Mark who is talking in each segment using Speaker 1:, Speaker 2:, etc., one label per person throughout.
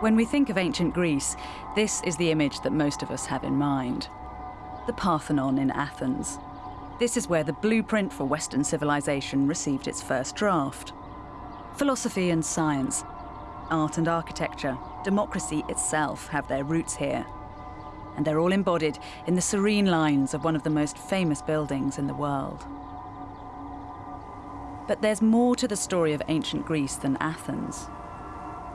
Speaker 1: When we think of ancient Greece, this is the image that most of us have in mind. The Parthenon in Athens. This is where the blueprint for Western civilization received its first draft. Philosophy and science, art and architecture, democracy itself have their roots here. And they're all embodied in the serene lines of one of the most famous buildings in the world. But there's more to the story of ancient Greece than Athens.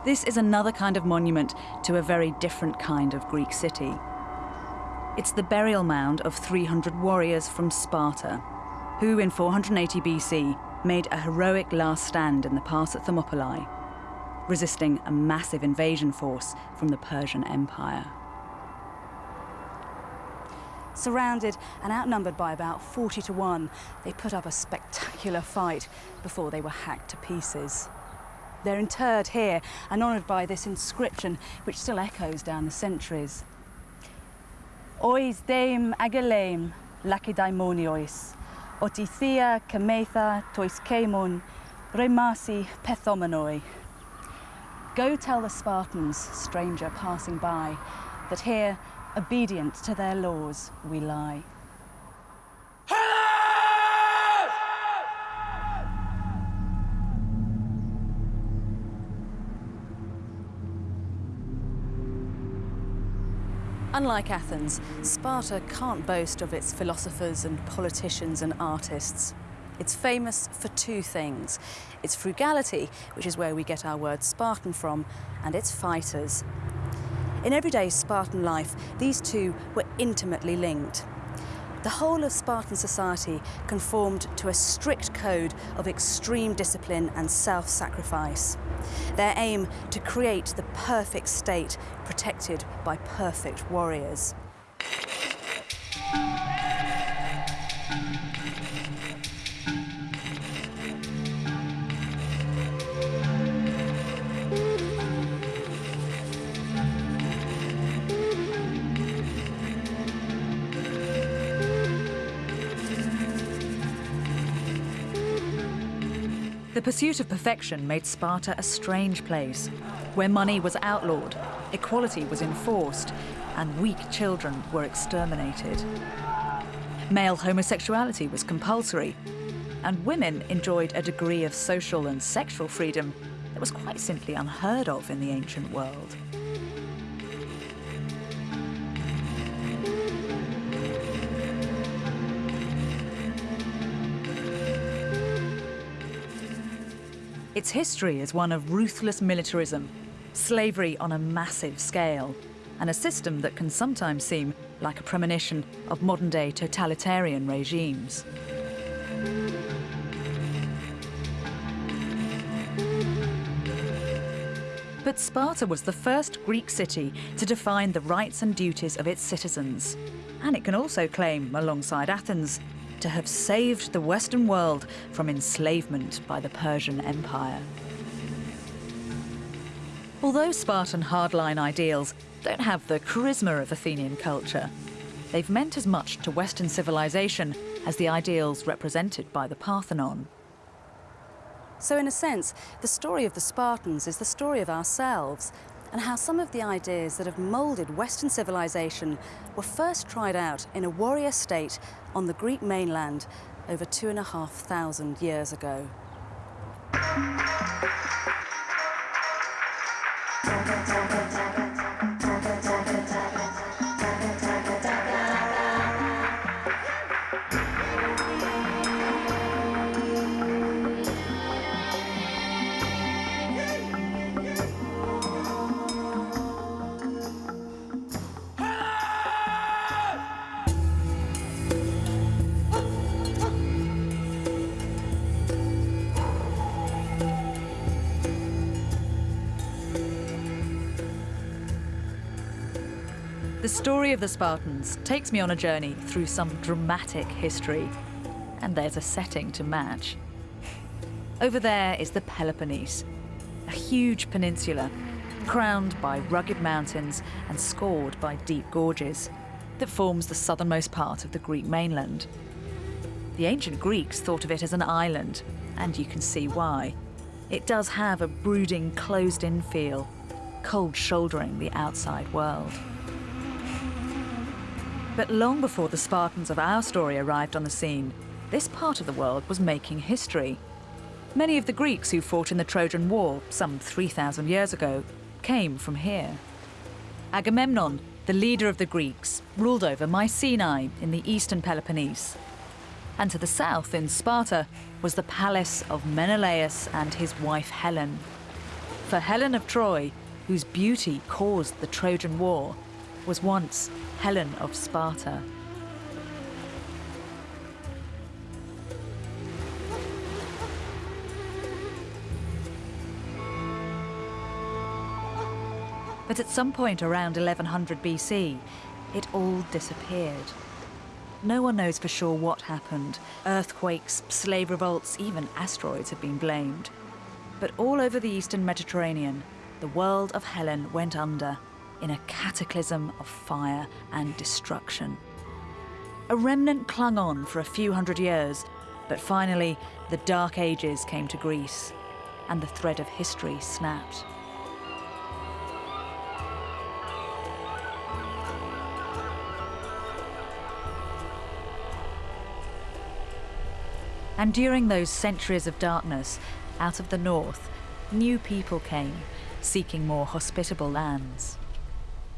Speaker 1: This is another kind of monument to a very different kind of Greek city. It's the burial mound of 300 warriors from Sparta, who in 480 BC made a heroic last stand in the pass at Thermopylae, resisting a massive invasion force from the Persian Empire.
Speaker 2: Surrounded and outnumbered by about 40 to 1, they put up a spectacular fight before they were hacked to pieces. They're interred here and honoured by this inscription, which still echoes down the centuries. Ois deim ageleim lacedaemoniois, otithia cametha tois kemon, remasi pethomenoi. Go tell the Spartans, stranger passing by, that here, obedient to their laws, we lie. Unlike Athens, Sparta can't boast of its philosophers and politicians and artists. It's famous for two things. Its frugality, which is where we get our word Spartan from, and its fighters. In everyday Spartan life, these two were intimately linked. The whole of Spartan society conformed to a strict code of extreme discipline and self-sacrifice. Their aim to create the perfect state protected by perfect warriors.
Speaker 1: Pursuit of perfection made Sparta a strange place, where money was outlawed, equality was enforced, and weak children were exterminated. Male homosexuality was compulsory, and women enjoyed a degree of social and sexual freedom that was quite simply unheard of in the ancient world. Its history is one of ruthless militarism, slavery on a massive scale, and a system that can sometimes seem like a premonition of modern-day totalitarian regimes. But Sparta was the first Greek city to define the rights and duties of its citizens. And it can also claim, alongside Athens, to have saved the Western world from enslavement by the Persian Empire. Although Spartan hardline ideals don't have the charisma of Athenian culture, they've meant as much to Western civilization as the ideals represented by the Parthenon.
Speaker 2: So in a sense, the story of the Spartans is the story of ourselves and how some of the ideas that have moulded Western civilization were first tried out in a warrior state on the Greek mainland over two and a half thousand years ago.
Speaker 1: Story of the Spartans takes me on a journey through some dramatic history. And there's a setting to match. Over there is the Peloponnese, a huge peninsula crowned by rugged mountains and scored by deep gorges that forms the southernmost part of the Greek mainland. The ancient Greeks thought of it as an island, and you can see why. It does have a brooding, closed-in feel, cold shouldering the outside world. But long before the Spartans of our story arrived on the scene, this part of the world was making history. Many of the Greeks who fought in the Trojan War some 3,000 years ago came from here. Agamemnon, the leader of the Greeks, ruled over Mycenae in the eastern Peloponnese. And to the south, in Sparta, was the palace of Menelaus and his wife Helen. For Helen of Troy, whose beauty caused the Trojan War, was once Helen of Sparta. But at some point around 1100 BC, it all disappeared. No one knows for sure what happened. Earthquakes, slave revolts, even asteroids have been blamed. But all over the eastern Mediterranean, the world of Helen went under in a cataclysm of fire and destruction. A remnant clung on for a few hundred years, but finally the Dark Ages came to Greece, and the thread of history snapped. And during those centuries of darkness, out of the north, new people came, seeking more hospitable lands.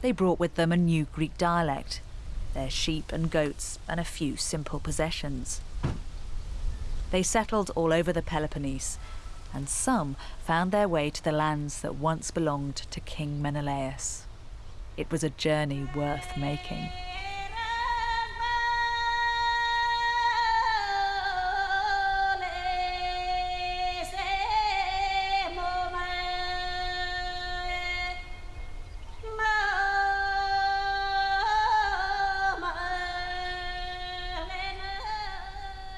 Speaker 1: They brought with them a new Greek dialect, their sheep and goats, and a few simple possessions. They settled all over the Peloponnese, and some found their way to the lands that once belonged to King Menelaus. It was a journey worth making.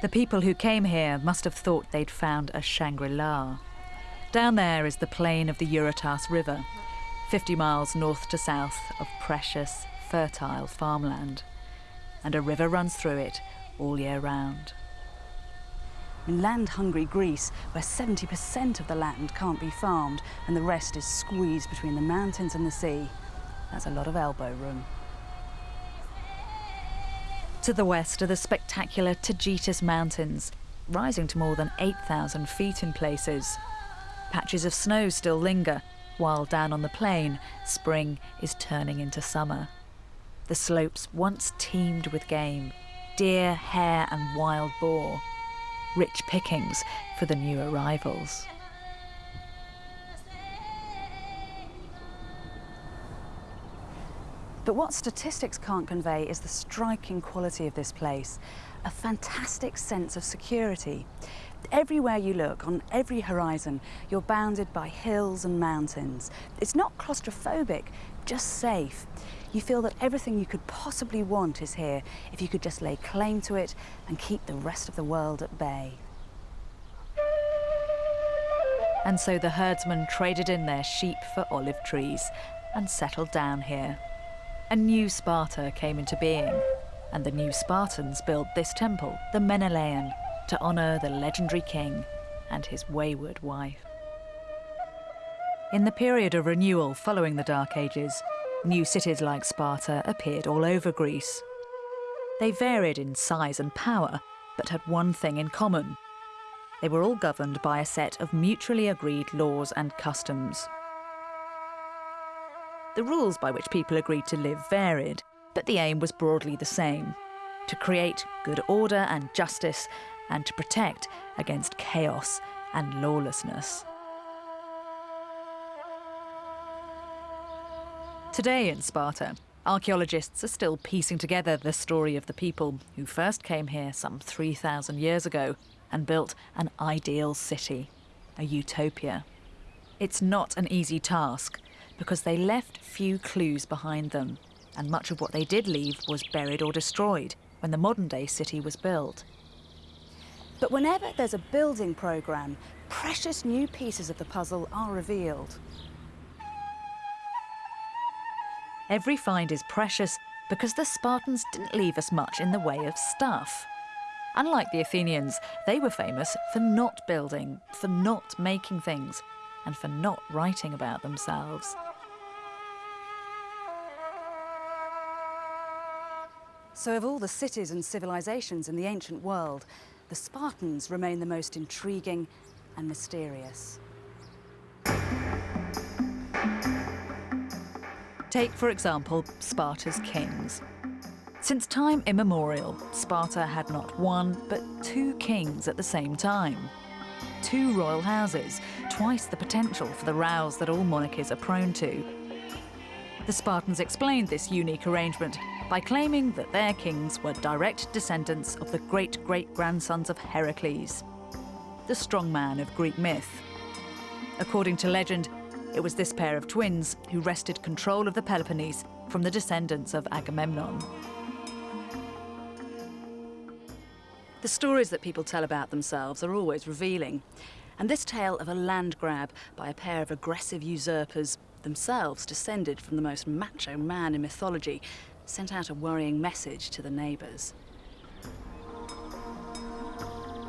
Speaker 1: The people who came here must have thought they'd found a Shangri-La. Down there is the plain of the Eurotas River, 50 miles north to south of precious, fertile farmland. And a river runs through it all year round.
Speaker 2: In land-hungry Greece, where 70% of the land can't be farmed and the rest is squeezed between the mountains and the sea, that's a lot of elbow room.
Speaker 1: To the west are the spectacular Taygetus Mountains, rising to more than 8,000 feet in places. Patches of snow still linger, while down on the plain, spring is turning into summer. The slopes once teemed with game deer, hare, and wild boar. Rich pickings for the new arrivals.
Speaker 2: But what statistics can't convey is the striking quality of this place, a fantastic sense of security. Everywhere you look, on every horizon, you're bounded by hills and mountains. It's not claustrophobic, just safe. You feel that everything you could possibly want is here if you could just lay claim to it and keep the rest of the world at bay.
Speaker 1: And so the herdsmen traded in their sheep for olive trees and settled down here a new Sparta came into being, and the new Spartans built this temple, the Menelaeon, to honour the legendary king and his wayward wife. In the period of renewal following the Dark Ages, new cities like Sparta appeared all over Greece. They varied in size and power, but had one thing in common. They were all governed by a set of mutually agreed laws and customs. The rules by which people agreed to live varied, but the aim was broadly the same to create good order and justice and to protect against chaos and lawlessness. Today in Sparta, archaeologists are still piecing together the story of the people who first came here some 3,000 years ago and built an ideal city, a utopia. It's not an easy task, because they left few clues behind them, and much of what they did leave was buried or destroyed when the modern day city was built.
Speaker 2: But whenever there's a building programme, precious new pieces of the puzzle are revealed.
Speaker 1: Every find is precious because the Spartans didn't leave us much in the way of stuff. Unlike the Athenians, they were famous for not building, for not making things, and for not writing about themselves.
Speaker 2: So, of all the cities and civilizations in the ancient world, the Spartans remain the most intriguing and mysterious.
Speaker 1: Take, for example, Sparta's kings. Since time immemorial, Sparta had not one, but two kings at the same time. Two royal houses, twice the potential for the rows that all monarchies are prone to. The Spartans explained this unique arrangement by claiming that their kings were direct descendants of the great great grandsons of Heracles, the strongman of Greek myth. According to legend, it was this pair of twins who wrested control of the Peloponnese from the descendants of Agamemnon. The stories that people tell about themselves are always revealing. And this tale of a land grab by a pair of aggressive usurpers, themselves descended from the most macho man in mythology, sent out a worrying message to the neighbours.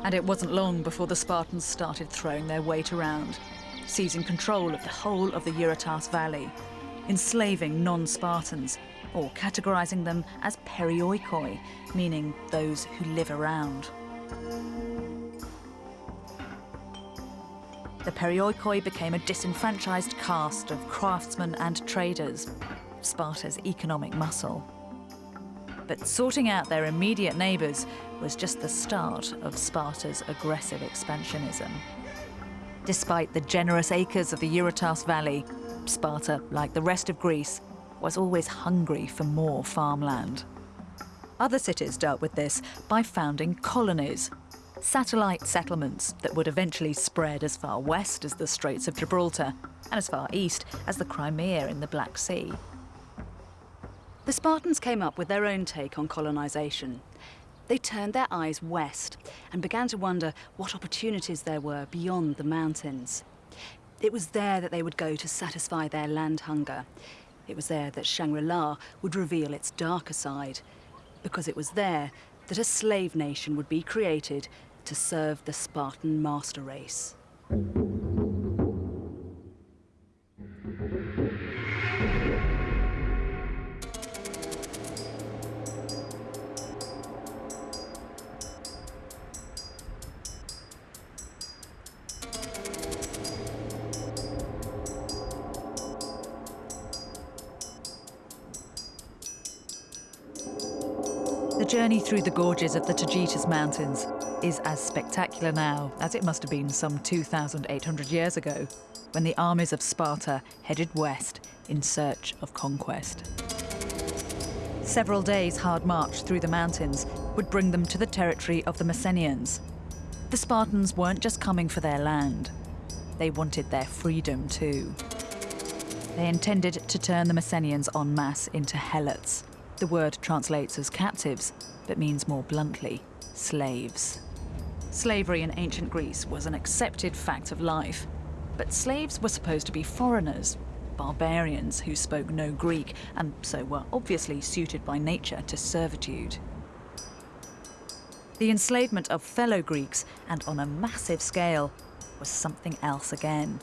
Speaker 1: And it wasn't long before the Spartans started throwing their weight around, seizing control of the whole of the Eurotas Valley, enslaving non-Spartans, or categorising them as perioikoi, meaning those who live around. The perioikoi became a disenfranchised caste of craftsmen and traders, Sparta's economic muscle. But sorting out their immediate neighbours was just the start of Sparta's aggressive expansionism. Despite the generous acres of the Eurotas Valley, Sparta, like the rest of Greece, was always hungry for more farmland. Other cities dealt with this by founding colonies, satellite settlements that would eventually spread as far west as the Straits of Gibraltar and as far east as the Crimea in the Black Sea. The Spartans came up with their own take on colonisation. They turned their eyes west and began to wonder what opportunities there were beyond the mountains. It was there that they would go to satisfy their land hunger. It was there that Shangri-La would reveal its darker side, because it was there that a slave nation would be created to serve the Spartan master race. Journey through the gorges of the Taygetus Mountains is as spectacular now as it must have been some 2,800 years ago, when the armies of Sparta headed west in search of conquest. Several days' hard march through the mountains would bring them to the territory of the Messenians. The Spartans weren't just coming for their land, they wanted their freedom too. They intended to turn the Messenians en masse into helots. The word translates as captives, but means more bluntly, slaves. Slavery in ancient Greece was an accepted fact of life, but slaves were supposed to be foreigners, barbarians who spoke no Greek and so were obviously suited by nature to servitude. The enslavement of fellow Greeks, and on a massive scale, was something else again.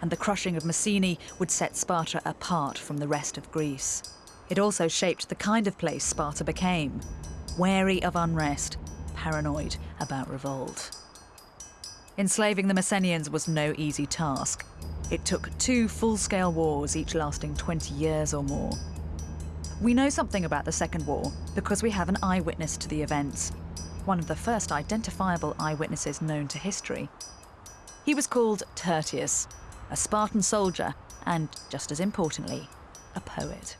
Speaker 1: And the crushing of Messenia would set Sparta apart from the rest of Greece. It also shaped the kind of place Sparta became wary of unrest, paranoid about revolt. Enslaving the Messenians was no easy task. It took two full scale wars, each lasting 20 years or more. We know something about the Second War because we have an eyewitness to the events, one of the first identifiable eyewitnesses known to history. He was called Tyrtaeus, a Spartan soldier, and just as importantly, a poet.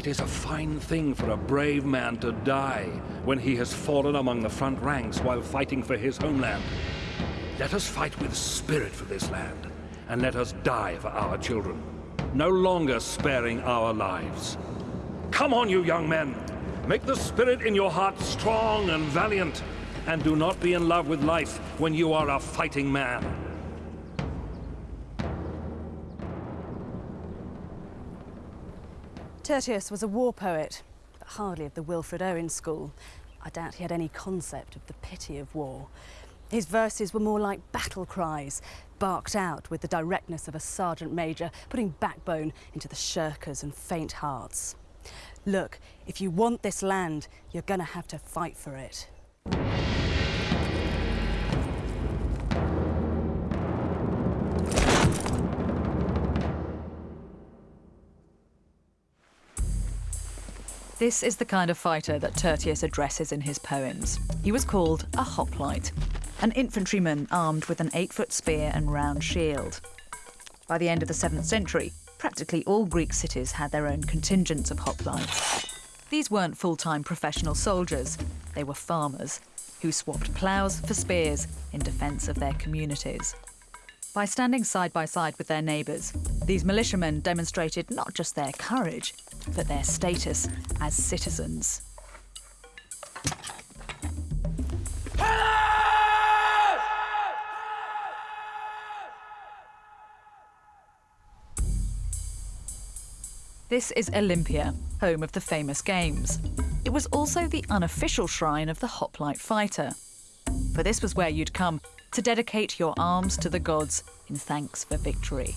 Speaker 3: It is a fine thing for a brave man to die when he has fallen among the front ranks while fighting for his homeland. Let us fight with spirit for this land, and let us die for our children, no longer sparing our lives. Come on, you young men! Make the spirit in your heart strong and valiant, and do not be in love with life when you are a fighting man.
Speaker 2: Tyrtaeus was a war poet, but hardly of the Wilfred Owen school. I doubt he had any concept of the pity of war. His verses were more like battle cries, barked out with the directness of a sergeant major, putting backbone into the shirkers and faint hearts. Look, if you want this land, you're gonna have to fight for it.
Speaker 1: This is the kind of fighter that Tyrtaeus addresses in his poems. He was called a hoplite, an infantryman armed with an eight foot spear and round shield. By the end of the 7th century, practically all Greek cities had their own contingents of hoplites. These weren't full time professional soldiers, they were farmers who swapped ploughs for spears in defence of their communities. By standing side by side with their neighbours, these militiamen demonstrated not just their courage, but their status as citizens. This is Olympia, home of the famous games. It was also the unofficial shrine of the hoplite fighter. For this was where you'd come to dedicate your arms to the gods in thanks for victory.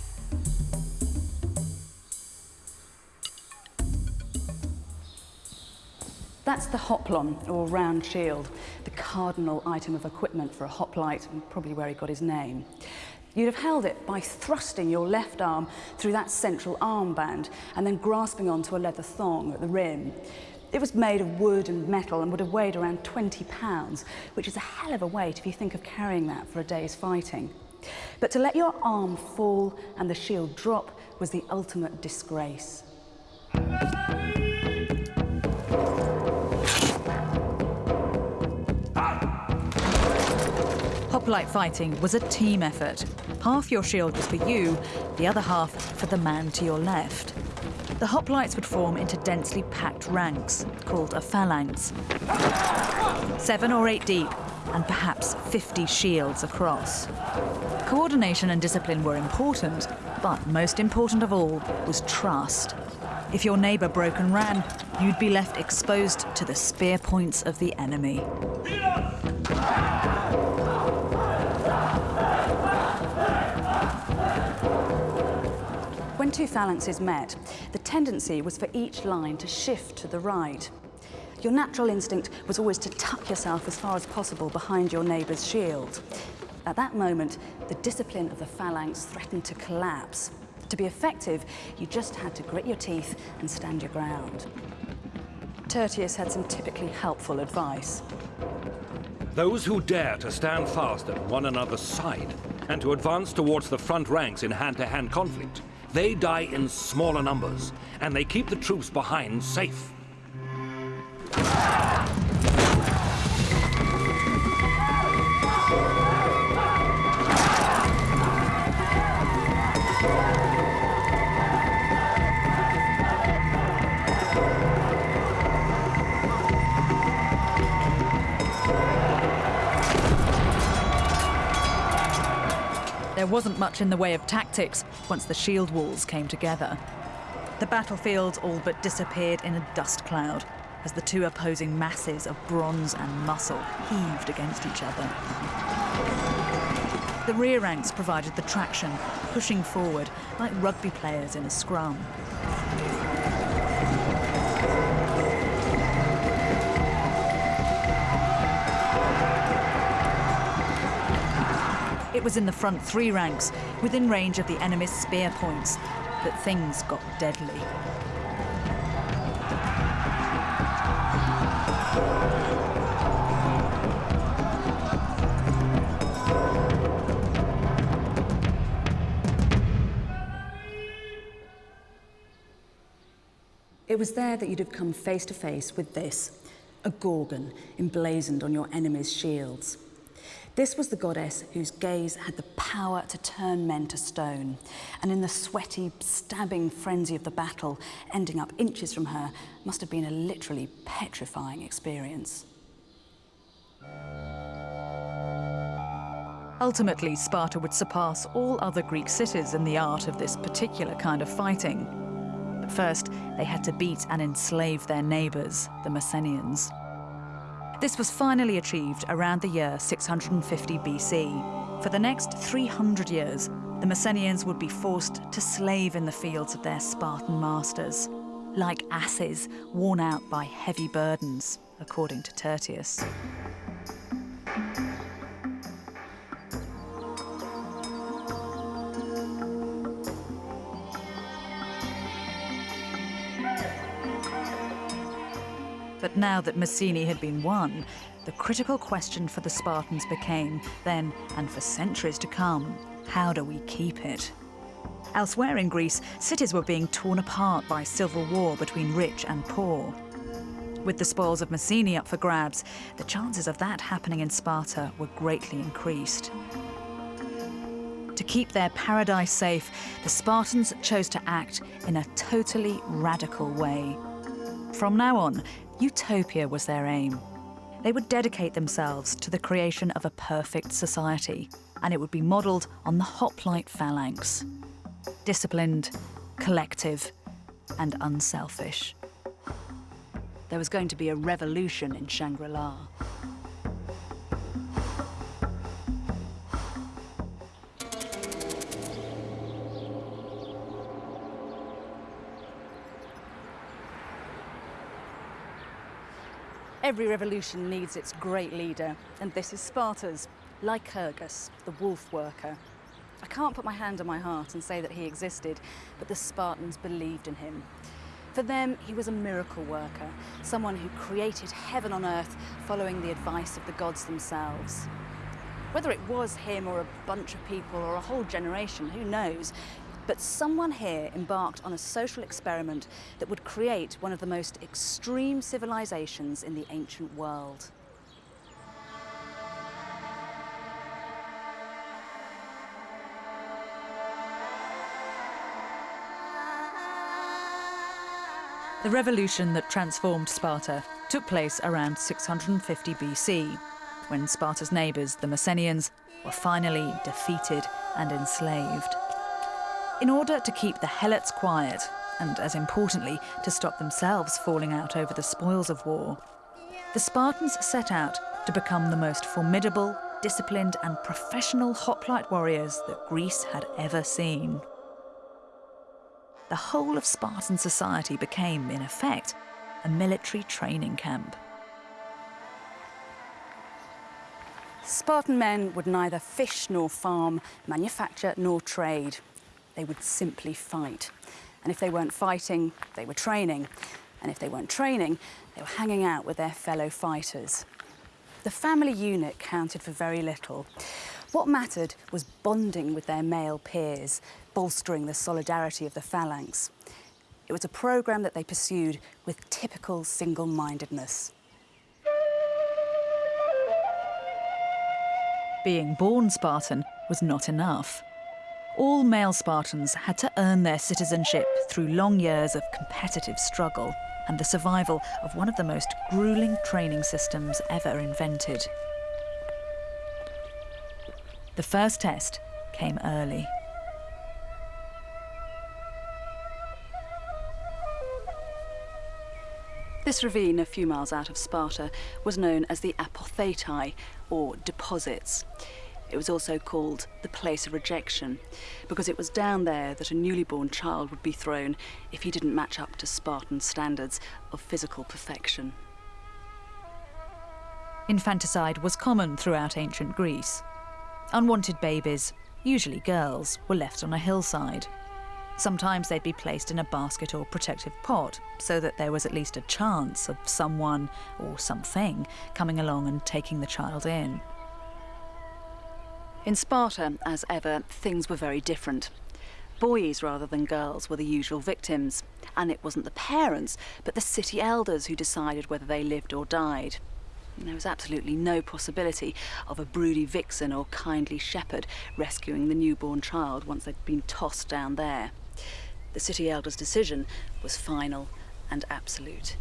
Speaker 2: That's the hoplon, or round shield, the cardinal item of equipment for a hoplite, and probably where he got his name. You'd have held it by thrusting your left arm through that central armband and then grasping onto a leather thong at the rim. It was made of wood and metal and would have weighed around 20 pounds, which is a hell of a weight if you think of carrying that for a day's fighting. But to let your arm fall and the shield drop was the ultimate disgrace.
Speaker 1: Hoplite fighting was a team effort. Half your shield was for you, the other half for the man to your left. The hoplites would form into densely packed ranks, called a phalanx. Seven or eight deep, and perhaps 50 shields across. Coordination and discipline were important, but most important of all was trust. If your neighbour broke and ran, you'd be left exposed to the spear points of the enemy.
Speaker 2: Two phalanxes met, the tendency was for each line to shift to the right. Your natural instinct was always to tuck yourself as far as possible behind your neighbour's shield. At that moment, the discipline of the phalanx threatened to collapse. To be effective, you just had to grit your teeth and stand your ground. Tyrtaeus had some typically helpful advice.
Speaker 3: Those who dare to stand fast at one another's side and to advance towards the front ranks in hand-to-hand -hand conflict they die in smaller numbers, and they keep the troops behind safe.
Speaker 1: There wasn't much in the way of tactics once the shield walls came together. The battlefields all but disappeared in a dust cloud as the two opposing masses of bronze and muscle heaved against each other. The rear ranks provided the traction, pushing forward like rugby players in a scrum. It was in the front three ranks, within range of the enemy's spear points, that things got deadly.
Speaker 2: It was there that you'd have come face to face with this, a Gorgon emblazoned on your enemy's shields. This was the goddess whose gaze had the power to turn men to stone. And in the sweaty, stabbing frenzy of the battle, ending up inches from her must have been a literally petrifying experience.
Speaker 1: Ultimately, Sparta would surpass all other Greek cities in the art of this particular kind of fighting. But first, they had to beat and enslave their neighbours, the Messenians. This was finally achieved around the year 650 BC. For the next 300 years, the Messenians would be forced to slave in the fields of their Spartan masters, like asses worn out by heavy burdens, according to Tyrtaeus. But now that Messene had been won, the critical question for the Spartans became, then and for centuries to come, how do we keep it? Elsewhere in Greece, cities were being torn apart by civil war between rich and poor. With the spoils of Messene up for grabs, the chances of that happening in Sparta were greatly increased. To keep their paradise safe, the Spartans chose to act in a totally radical way. From now on, utopia was their aim. They would dedicate themselves to the creation of a perfect society, and it would be modelled on the hoplite phalanx. Disciplined, collective, and unselfish.
Speaker 2: There was going to be a revolution in Shangri-La. Every revolution needs its great leader, and this is Sparta's, Lycurgus, the wolf worker. I can't put my hand on my heart and say that he existed, but the Spartans believed in him. For them, he was a miracle worker, someone who created heaven on earth following the advice of the gods themselves. Whether it was him or a bunch of people or a whole generation, who knows? But someone here embarked on a social experiment that would create one of the most extreme civilizations in the ancient world.
Speaker 1: The revolution that transformed Sparta took place around 650 BC, when Sparta's neighbours, the Messenians, were finally defeated and enslaved. In order to keep the Helots quiet, and as importantly, to stop themselves falling out over the spoils of war, the Spartans set out to become the most formidable, disciplined, and professional hoplite warriors that Greece had ever seen. The whole of Spartan society became, in effect, a military training camp.
Speaker 2: Spartan men would neither fish nor farm, manufacture nor trade. They would simply fight. And if they weren't fighting, they were training. And if they weren't training, they were hanging out with their fellow fighters. The family unit counted for very little. What mattered was bonding with their male peers, bolstering the solidarity of the phalanx. It was a programme that they pursued with typical single-mindedness.
Speaker 1: Being born Spartan was not enough. All male Spartans had to earn their citizenship through long years of competitive struggle and the survival of one of the most grueling training systems ever invented. The first test came early.
Speaker 2: This ravine a few miles out of Sparta was known as the Apothetai, or deposits. It was also called the place of rejection, because it was down there that a newly born child would be thrown if he didn't match up to Spartan standards of physical perfection.
Speaker 1: Infanticide was common throughout ancient Greece. Unwanted babies, usually girls, were left on a hillside. Sometimes they'd be placed in a basket or protective pot so that there was at least a chance of someone or something coming along and taking the child in.
Speaker 2: In Sparta, as ever, things were very different. Boys rather than girls were the usual victims, and it wasn't the parents, but the city elders who decided whether they lived or died. And there was absolutely no possibility of a broody vixen or kindly shepherd rescuing the newborn child once they'd been tossed down there. The city elder's decision was final and absolute.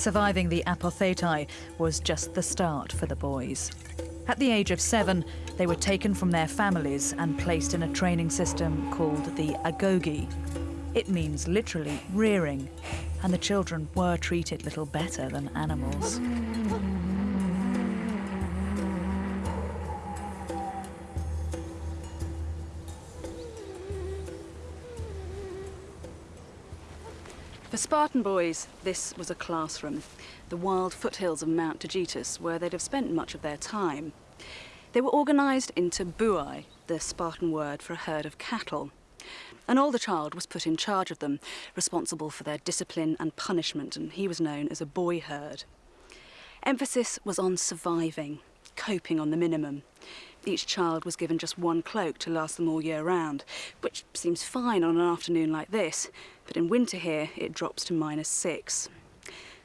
Speaker 1: Surviving the apothetai was just the start for the boys.
Speaker 4: At the age of seven, they were taken from their families and placed in a training system called the agoge. It means literally rearing, and the children were treated little better than animals.
Speaker 1: For Spartan boys, this was a classroom, the wild foothills of Mount Taygetus, where they'd have spent much of their time. They were organised into buai, the Spartan word for a herd of cattle. An older child was put in charge of them, responsible for their discipline and punishment, and he was known as a boy herd. Emphasis was on surviving, coping on the minimum. Each child was given just one cloak to last them all year round, which seems fine on an afternoon like this, but in winter here it drops to minus six.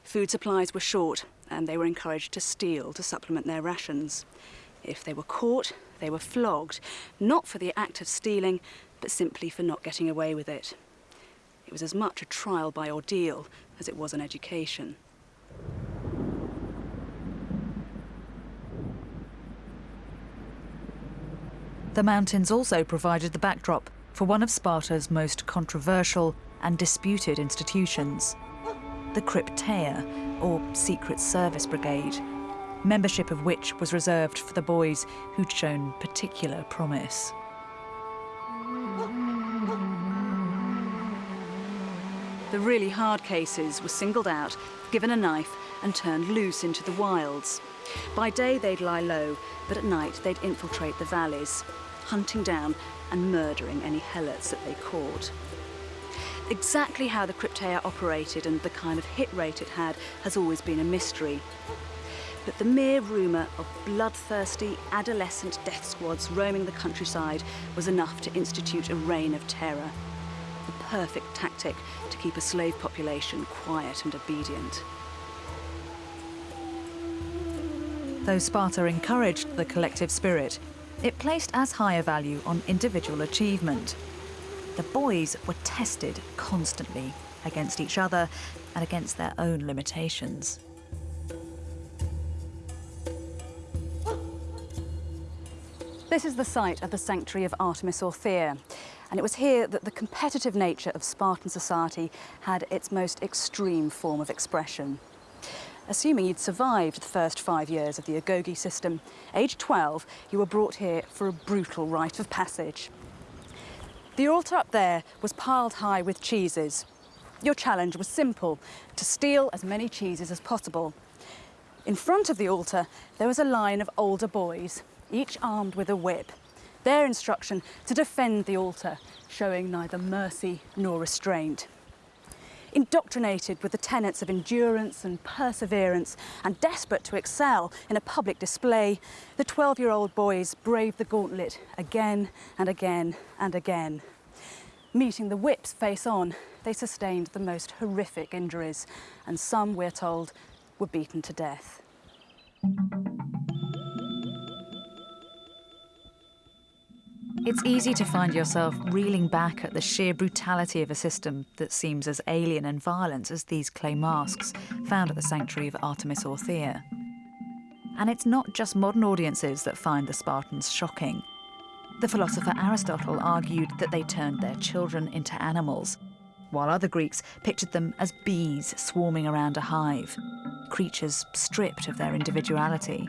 Speaker 1: Food supplies were short, and they were encouraged to steal to supplement their rations. If they were caught, they were flogged, not for the act of stealing, but simply for not getting away with it. It was as much a trial by ordeal as it was an education.
Speaker 4: The mountains also provided the backdrop for one of Sparta's most controversial and disputed institutions, the Krypteia, or Secret Service Brigade, membership of which was reserved for the boys who'd shown particular promise.
Speaker 1: The really hard cases were singled out, given a knife, and turned loose into the wilds. By day, they'd lie low, but at night, they'd infiltrate the valleys, hunting down and murdering any helots that they caught. Exactly how the Krypteia operated and the kind of hit rate it had has always been a mystery. But the mere rumour of bloodthirsty adolescent death squads roaming the countryside was enough to institute a reign of terror. The perfect tactic to keep a slave population quiet and obedient.
Speaker 4: Though Sparta encouraged the collective spirit, it placed as high a value on individual achievement. The boys were tested constantly against each other and against their own limitations.
Speaker 1: This is the site of the sanctuary of Artemis Orthia, and it was here that the competitive nature of Spartan society had its most extreme form of expression. Assuming you'd survived the first five years of the agogi system, age 12, you were brought here for a brutal rite of passage. The altar up there was piled high with cheeses. Your challenge was simple, to steal as many cheeses as possible. In front of the altar, there was a line of older boys, each armed with a whip. Their instruction to defend the altar, showing neither mercy nor restraint. Indoctrinated with the tenets of endurance and perseverance and desperate to excel in a public display, the 12-year-old boys braved the gauntlet again and again and again. Meeting the whips face on, they sustained the most horrific injuries, and some, we're told, were beaten to death.
Speaker 4: It's easy to find yourself reeling back at the sheer brutality of a system that seems as alien and violent as these clay masks found at the sanctuary of Artemis Orthia. And it's not just modern audiences that find the Spartans shocking. The philosopher Aristotle argued that they turned their children into animals, while other Greeks pictured them as bees swarming around a hive, creatures stripped of their individuality.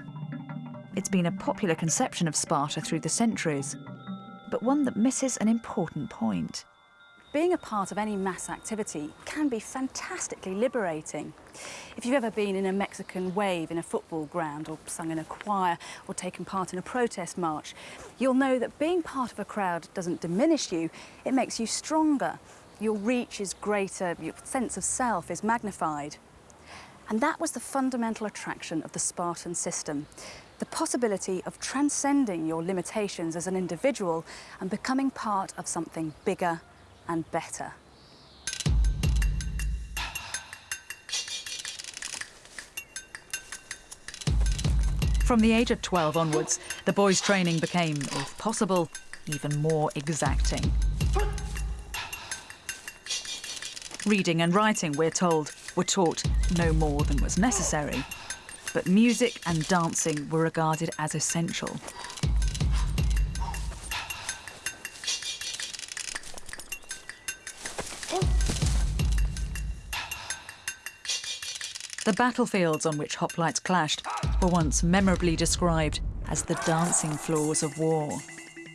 Speaker 4: It's been a popular conception of Sparta through the centuries, but one that misses an important point.
Speaker 1: Being a part of any mass activity can be fantastically liberating. If you've ever been in a Mexican wave in a football ground or sung in a choir or taken part in a protest march, you'll know that being part of a crowd doesn't diminish you, it makes you stronger. Your reach is greater, your sense of self is magnified. And that was the fundamental attraction of the Spartan system the possibility of transcending your limitations as an individual and becoming part of something bigger and better.
Speaker 4: From the age of 12 onwards, the boys' training became, if possible, even more exacting. Reading and writing, we're told, were taught no more than was necessary.
Speaker 1: But music and dancing were regarded as essential. The battlefields on which hoplites clashed were once memorably described as the dancing floors of war.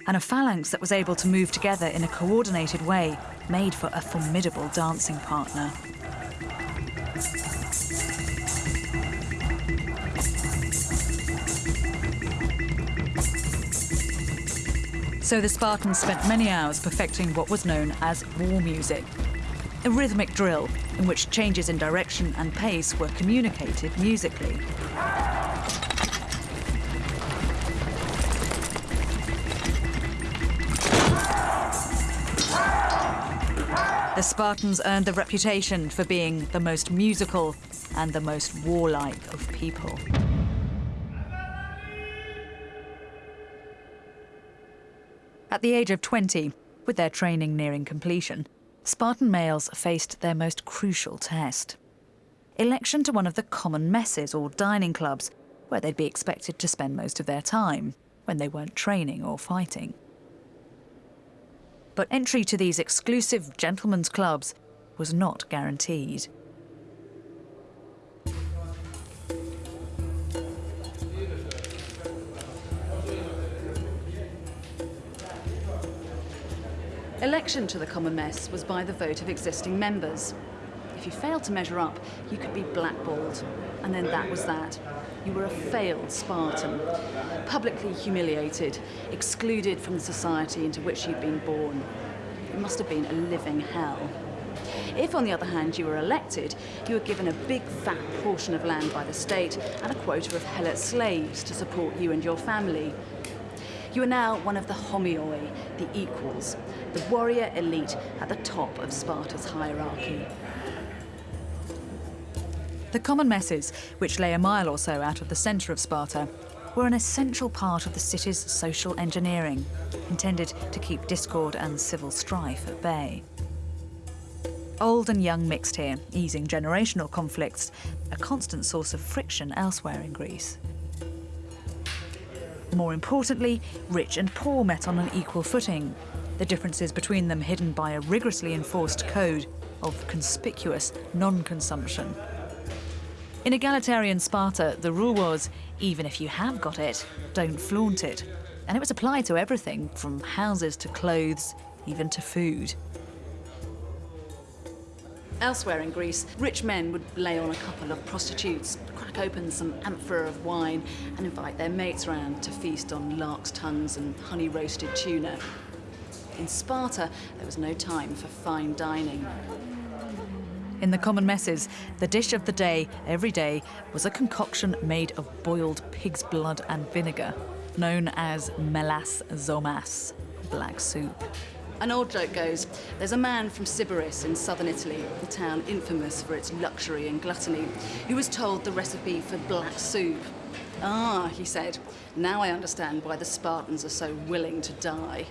Speaker 1: And a phalanx that was able to move together in a coordinated way made for a formidable dancing partner. So the Spartans spent many hours perfecting what was known as war music, a rhythmic drill in which changes in direction and pace were communicated musically. The Spartans earned the reputation for being the most musical and the most warlike of people. At the age of 20, with their training nearing completion, Spartan males faced their most crucial test. Election to one of the common messes or dining clubs, where they'd be expected to spend most of their time when they weren't training or fighting. But entry to these exclusive gentlemen's clubs was not guaranteed.
Speaker 2: Election to the Common Mess was by the vote of existing members. If you failed to measure up, you could be blackballed. And then that was that. You were a failed Spartan, publicly humiliated, excluded from the society into which you'd been born. It must have been a living hell. If, on the other hand, you were elected, you were given a big fat portion of land by the state and a quota of helot slaves to support you and your family. You are now one of the homoioi, the equals, the warrior elite at the top of Sparta's hierarchy.
Speaker 1: The common messes, which lay a mile or so out of the centre of Sparta, were an essential part of the city's social engineering, intended to keep discord and civil strife at bay. Old and young mixed here, easing generational conflicts, a constant source of friction elsewhere in Greece. More importantly, rich and poor met on an equal footing, the differences between them hidden by a rigorously enforced code of conspicuous non-consumption. In egalitarian Sparta, the rule was, even if you have got it, don't flaunt it. And it was applied to everything, from houses to clothes, even to food.
Speaker 2: Elsewhere in Greece, rich men would lay on a couple of prostitutes, crack open some amphora of wine, and invite their mates round to feast on lark's tongues and honey roasted tuna. In Sparta, there was no time for fine dining.
Speaker 1: In the common messes, the dish of the day, every day, was a concoction made of boiled pig's blood and vinegar, known as melas zomos, black soup.
Speaker 2: An old joke goes, there's a man from Sybaris in southern Italy, a town infamous for its luxury and gluttony, who was told the recipe for black soup. Ah, he said, now I understand why the Spartans are so willing to die.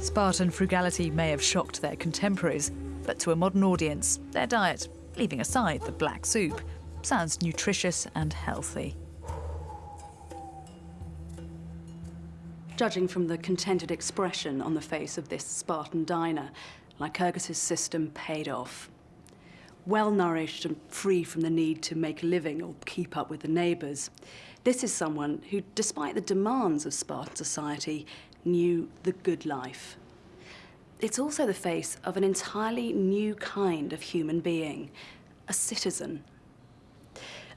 Speaker 1: Spartan frugality may have shocked their contemporaries, but to a modern audience, their diet, leaving aside the black soup, sounds nutritious and healthy.
Speaker 2: Judging from the contented expression on the face of this Spartan diner, Lycurgus' system paid off. Well nourished and free from the need to make a living or keep up with the neighbours, this is someone who, despite the demands of Spartan society, knew the good life. It's also the face of an entirely new kind of human being, a citizen.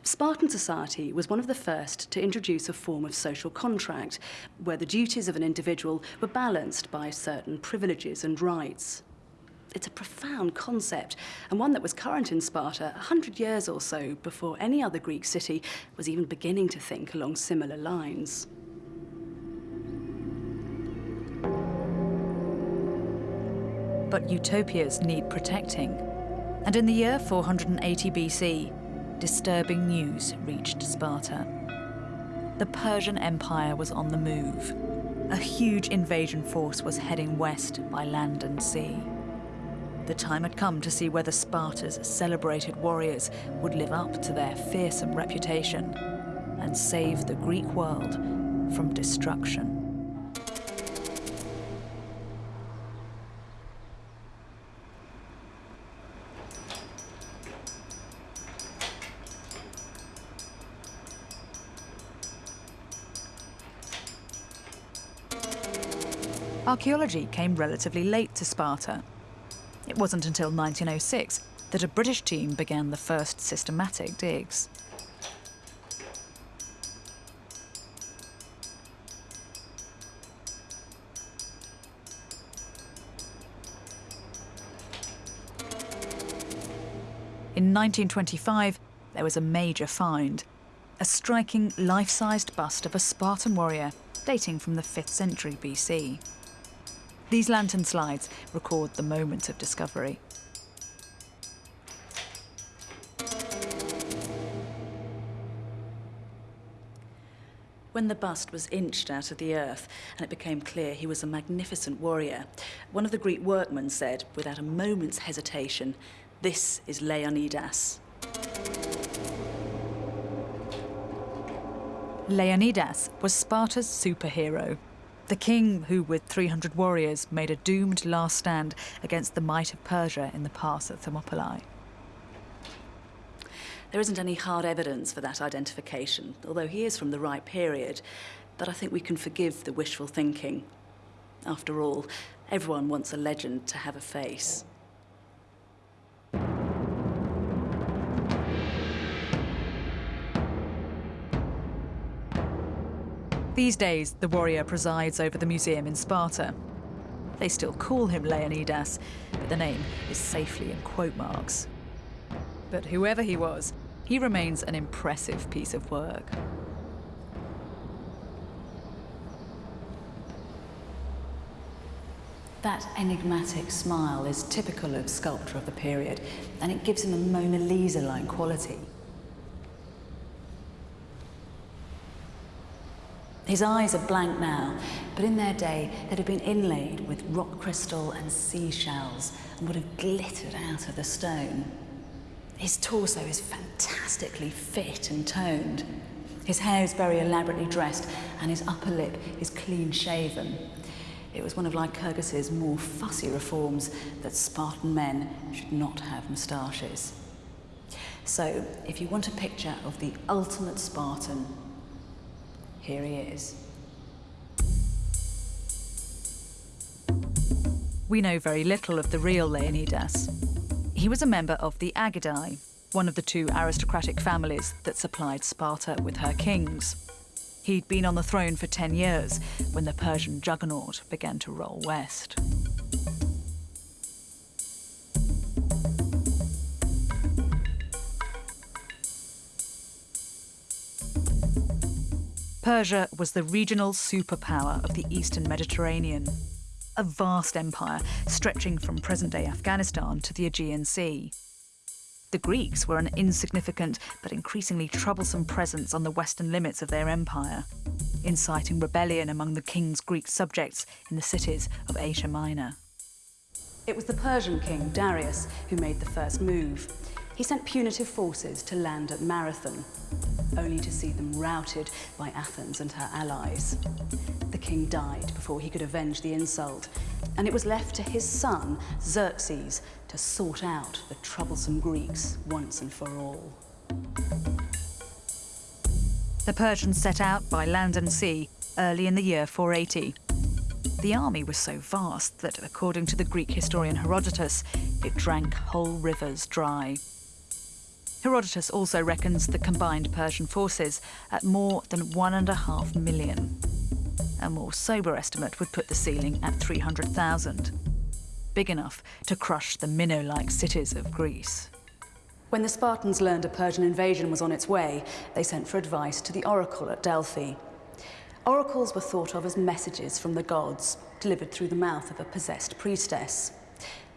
Speaker 2: Spartan society was one of the first to introduce a form of social contract where the duties of an individual were balanced by certain privileges and rights. It's a profound concept, and one that was current in Sparta a hundred years or so before any other Greek city was even beginning to think along similar lines.
Speaker 1: but utopias need protecting. And in the year 480 BC, disturbing news reached Sparta. The Persian Empire was on the move. A huge invasion force was heading west by land and sea. The time had come to see whether Sparta's celebrated warriors would live up to their fearsome reputation and save the Greek world from destruction. Archaeology came relatively late to Sparta. It wasn't until 1906 that a British team began the first systematic digs. In 1925, there was a major find a striking life sized bust of a Spartan warrior dating from the 5th century BC. These lantern slides record the moment of discovery. When the bust was inched out of the earth and it became clear he was a magnificent warrior, one of the Greek workmen said, without a moment's hesitation, This is Leonidas. Leonidas was Sparta's superhero. The king, who with 300 warriors made a doomed last stand against the might of Persia in the pass at Thermopylae. There isn't any hard evidence for that identification, although he is from the right period. But I think we can forgive the wishful thinking. After all, everyone wants a legend to have a face. These days, the warrior presides over the museum in Sparta. They still call him Leonidas, but the name is safely in quote marks. But whoever he was, he remains an impressive piece of work. That enigmatic smile is typical of sculpture of the period, and it gives him a Mona Lisa-like quality. His eyes are blank now, but in their day they'd have been inlaid with rock crystal and seashells and would have glittered out of the stone. His torso is fantastically fit and toned. His hair is very elaborately dressed and his upper lip is clean shaven. It was one of Lycurgus's more fussy reforms that Spartan men should not have moustaches. So, if you want a picture of the ultimate Spartan, here he is. We know very little of the real Leonidas. He was a member of the Agidae, one of the two aristocratic families that supplied Sparta with her kings. He'd been on the throne for 10 years when the Persian juggernaut began to roll west. Persia was the regional superpower of the eastern Mediterranean, a vast empire stretching from present-day Afghanistan to the Aegean Sea. The Greeks were an insignificant but increasingly troublesome presence on the western limits of their empire, inciting rebellion among the king's Greek subjects in the cities of Asia Minor. It was the Persian king, Darius, who made the first move. He sent punitive forces to land at Marathon, only to see them routed by Athens and her allies. The king died before he could avenge the insult, and it was left to his son, Xerxes, to sort out the troublesome Greeks once and for all. The Persians set out by land and sea early in the year 480. The army was so vast that, according to the Greek historian Herodotus, it drank whole rivers dry. Herodotus also reckons the combined Persian forces at more than one and a half million. A more sober estimate would put the ceiling at 300,000, big enough to crush the Minnow-like cities of Greece. When the Spartans learned a Persian invasion was on its way, they sent for advice to the oracle at Delphi. Oracles were thought of as messages from the gods, delivered through the mouth of a possessed priestess.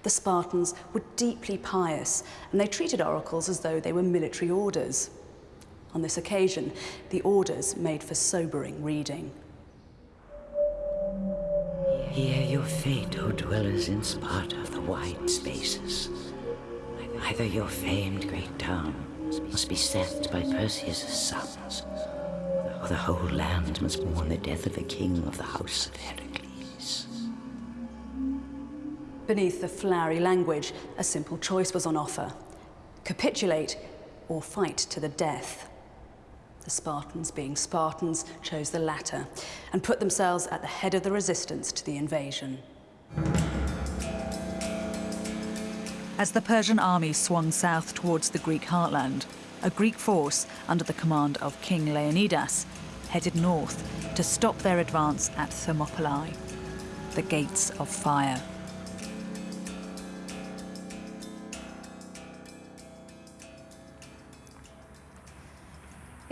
Speaker 1: The Spartans were deeply pious, and they treated oracles as though they were military orders. On this occasion, the orders made for sobering reading.
Speaker 5: Hear your fate, O dwellers in Sparta of the wide spaces. Either your famed great town must be sacked by Perseus' sons, or the whole land must mourn the death of the king of the house of Heracles.
Speaker 1: Beneath the flowery language, a simple choice was on offer. Capitulate or fight to the death. The Spartans, being Spartans, chose the latter and put themselves at the head of the resistance to the invasion.
Speaker 6: As the Persian army swung south towards the Greek heartland, a Greek force under the command of King Leonidas headed north to stop their advance at Thermopylae, the gates of fire.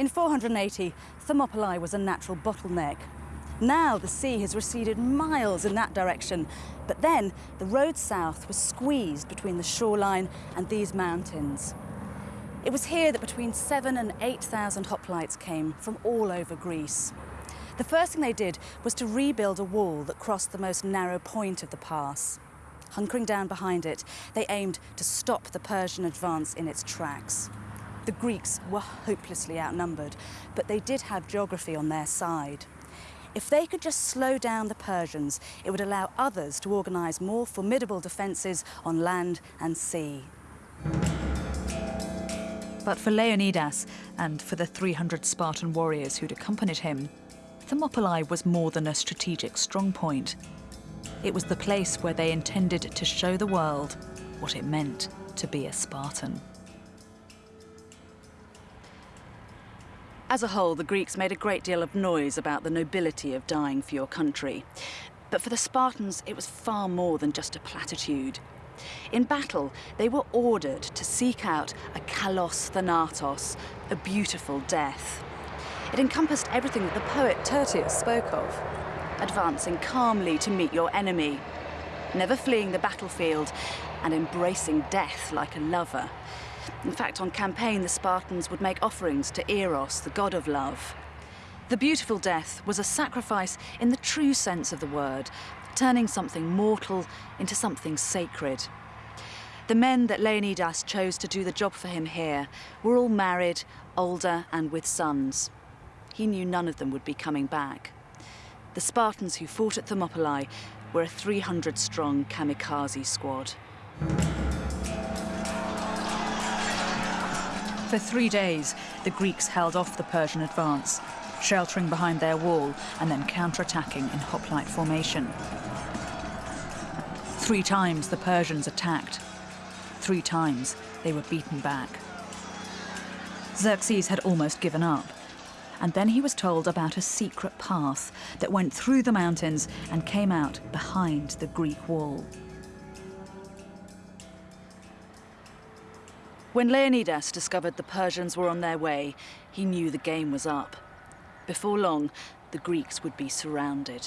Speaker 1: In 480, Thermopylae was a natural bottleneck. Now the sea has receded miles in that direction, but then the road south was squeezed between the shoreline and these mountains. It was here that between seven and 8,000 hoplites came from all over Greece. The first thing they did was to rebuild a wall that crossed the most narrow point of the pass. Hunkering down behind it, they aimed to stop the Persian advance in its tracks. The Greeks were hopelessly outnumbered, but they did have geography on their side. If they could just slow down the Persians, it would allow others to organise more formidable defences on land and sea.
Speaker 6: But for Leonidas and for the 300 Spartan warriors who'd accompanied him, Thermopylae was more than a strategic strongpoint. It was the place where they intended to show the world what it meant to be a Spartan.
Speaker 1: As a whole, the Greeks made a great deal of noise about the nobility of dying for your country. But for the Spartans, it was far more than just a platitude. In battle, they were ordered to seek out a kalos thanatos, a beautiful death. It encompassed everything that the poet Tyrtaeus spoke of. Advancing calmly to meet your enemy, never fleeing the battlefield, and embracing death like a lover. In fact, on campaign, the Spartans would make offerings to Eros, the god of love. The beautiful death was a sacrifice in the true sense of the word, turning something mortal into something sacred. The men that Leonidas chose to do the job for him here were all married, older, and with sons. He knew none of them would be coming back. The Spartans who fought at Thermopylae were a 300 strong kamikaze squad.
Speaker 6: For three days, the Greeks held off the Persian advance, sheltering behind their wall and then counterattacking in hoplite formation. Three times the Persians attacked. Three times they were beaten back. Xerxes had almost given up. And then he was told about a secret path that went through the mountains and came out behind the Greek wall.
Speaker 1: When Leonidas discovered the Persians were on their way, he knew the game was up. Before long, the Greeks would be surrounded.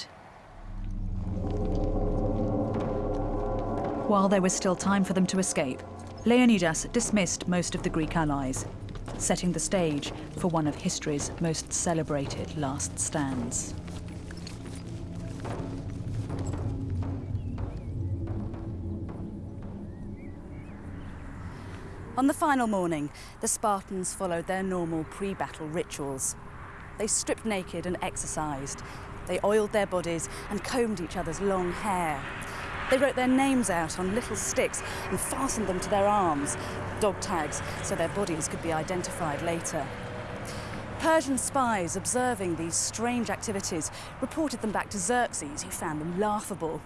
Speaker 6: While there was still time for them to escape, Leonidas dismissed most of the Greek allies, setting the stage for one of history's most celebrated last stands.
Speaker 1: On the final morning, the Spartans followed their normal pre-battle rituals. They stripped naked and exercised. They oiled their bodies and combed each other's long hair. They wrote their names out on little sticks and fastened them to their arms, dog tags, so their bodies could be identified later. Persian spies observing these strange activities reported them back to Xerxes, who found them laughable.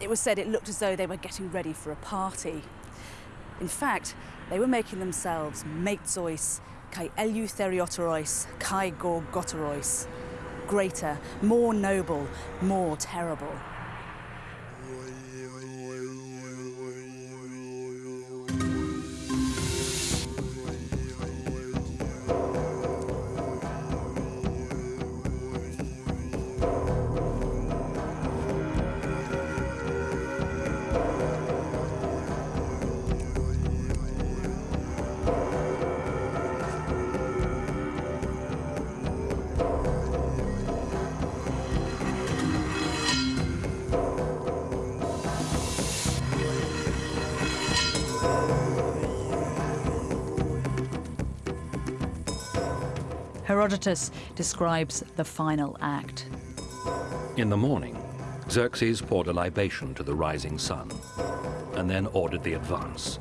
Speaker 1: It was said it looked as though they were getting ready for a party. In fact, they were making themselves matezois, kai eleutheriotorois, kai gorgotorois. Greater, more noble, more terrible. Herodotus describes the final act.
Speaker 3: In the morning, Xerxes poured a libation to the rising sun, and then ordered the advance.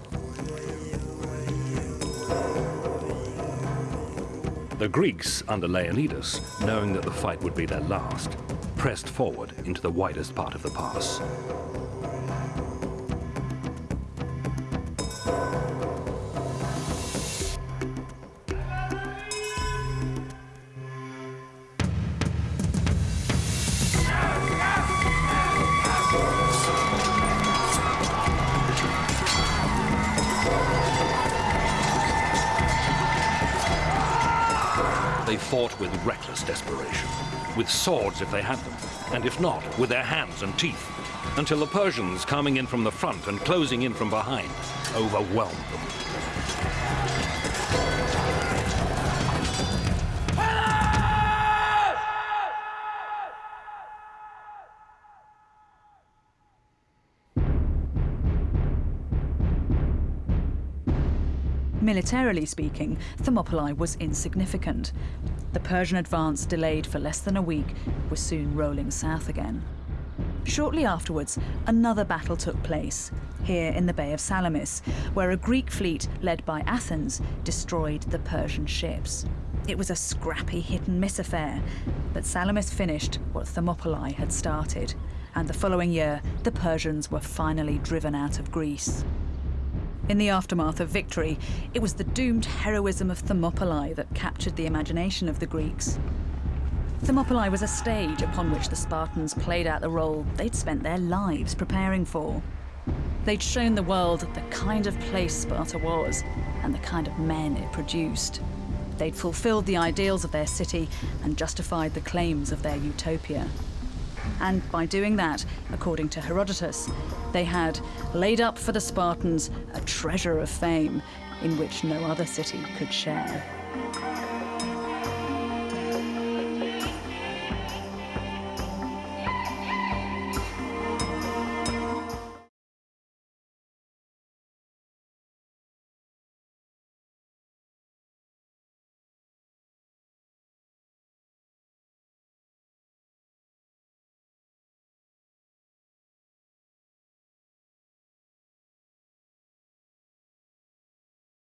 Speaker 3: The Greeks, under Leonidas, knowing that the fight would be their last, pressed forward into the widest part of the pass. Swords if they had them, and if not, with their hands and teeth, until the Persians coming in from the front and closing in from behind overwhelmed them.
Speaker 1: Militarily speaking, Thermopylae was insignificant. The Persian advance, delayed for less than a week, was soon rolling south again. Shortly afterwards, another battle took place, here in the Bay of Salamis, where a Greek fleet led by Athens destroyed the Persian ships. It was a scrappy hit and miss affair, but Salamis finished what Thermopylae had started, and the following year, the Persians were finally driven out of Greece. In the aftermath of victory, it was the doomed heroism of Thermopylae that captured the imagination of the Greeks. Thermopylae was a stage upon which the Spartans played out the role they'd spent their lives preparing for. They'd shown the world the kind of place Sparta was and the kind of men it produced. They'd fulfilled the ideals of their city and justified the claims of their utopia. And by doing that, according to Herodotus, they had laid up for the Spartans a treasure of fame in which no other city could share.